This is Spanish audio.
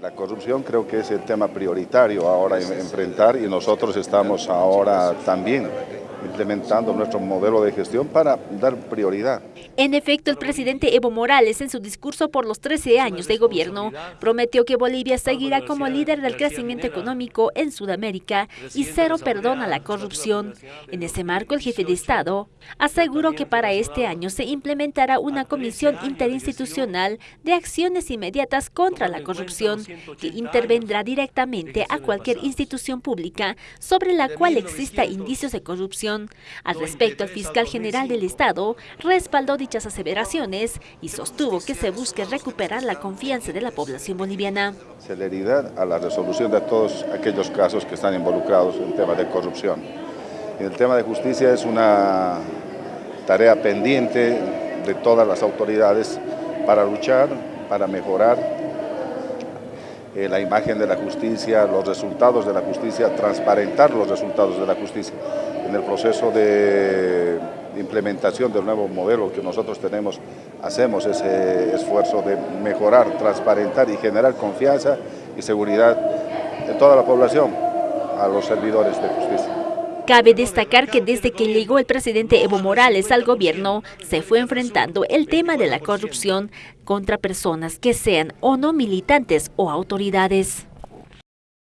La corrupción creo que es el tema prioritario ahora enfrentar y nosotros estamos ahora también implementando nuestro modelo de gestión para dar prioridad. En efecto, el presidente Evo Morales, en su discurso por los 13 años de gobierno, prometió que Bolivia seguirá como líder del crecimiento económico en Sudamérica y cero perdón a la corrupción. En ese marco, el jefe de Estado aseguró que para este año se implementará una comisión interinstitucional de acciones inmediatas contra la corrupción, que intervendrá directamente a cualquier institución pública sobre la cual exista indicios de corrupción. Al respecto, el fiscal general del Estado respaldó dichas aseveraciones y sostuvo que se busque recuperar la confianza de la población boliviana. Celeridad a la resolución de todos aquellos casos que están involucrados en temas de corrupción. En el tema de justicia es una tarea pendiente de todas las autoridades para luchar, para mejorar eh, la imagen de la justicia, los resultados de la justicia, transparentar los resultados de la justicia en el proceso de implementación del nuevo modelo que nosotros tenemos, hacemos ese esfuerzo de mejorar, transparentar y generar confianza y seguridad en toda la población a los servidores de justicia. Cabe destacar que desde que llegó el presidente Evo Morales al gobierno, se fue enfrentando el tema de la corrupción contra personas que sean o no militantes o autoridades.